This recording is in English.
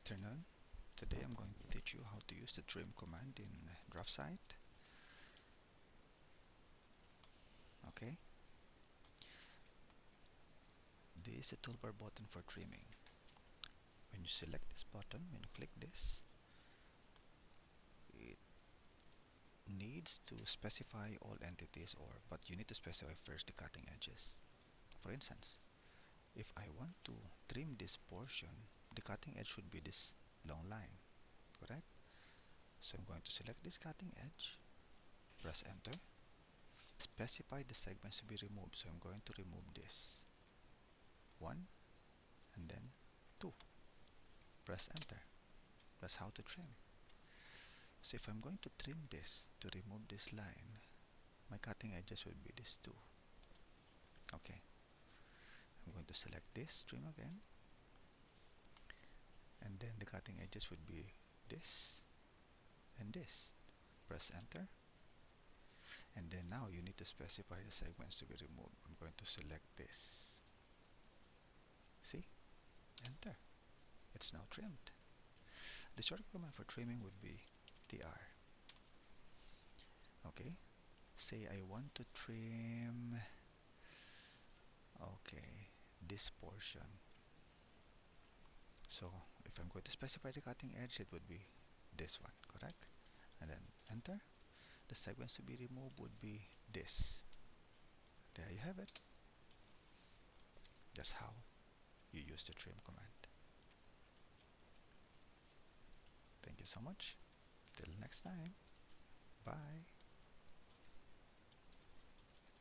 afternoon. Today I'm going to teach you how to use the trim command in DraftSight. Okay. This is the toolbar button for trimming. When you select this button, when you click this, it needs to specify all entities or but you need to specify first the cutting edges. For instance, if I want to trim this portion the cutting edge should be this long line correct? So I'm going to select this cutting edge press enter. Specify the segments to be removed. So I'm going to remove this one and then two. Press enter. That's how to trim. So if I'm going to trim this to remove this line my cutting edges will be this two. Okay. I'm going to select this trim again cutting edges would be this and this. Press enter. And then now you need to specify the segments to be removed. I'm going to select this. See? Enter. It's now trimmed. The shortcut command for trimming would be tr okay. Say I want to trim okay this portion. So I'm going to specify the cutting edge it would be this one correct? And then enter. The segments to be removed would be this. There you have it. That's how you use the trim command. Thank you so much. Till next time. Bye